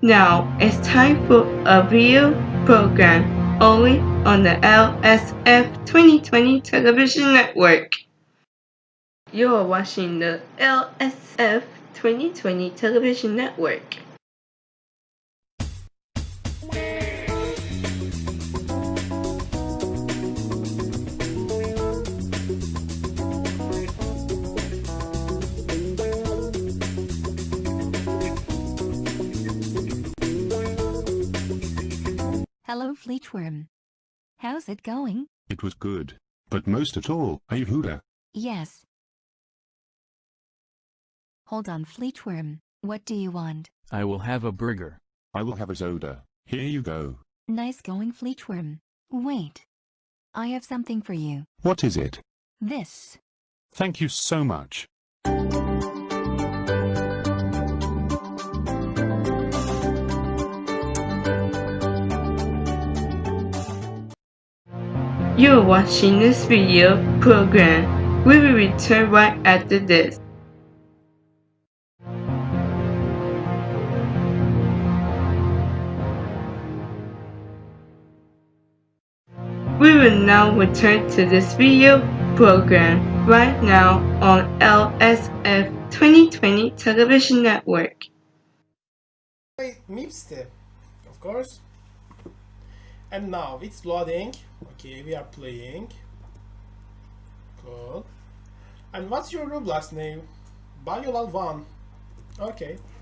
Now it's time for a video program only on the LSF 2020 television network. You're watching the LSF 2020 television network. Hello Fleetworm. How's it going? It was good. But most at all, Ayhula. Yes. Hold on Fleetworm, what do you want? I will have a burger. I will have a soda. Here you go. Nice going Fleetworm. Wait. I have something for you. What is it? This. Thank you so much. You're watching this video program. We will return right after this. We will now return to this video program right now on LSF 2020 Television Network. Mipsty, of course. And now it's loading. Okay, we are playing. Cool. And what's your Roblox name? Biolal1. Okay,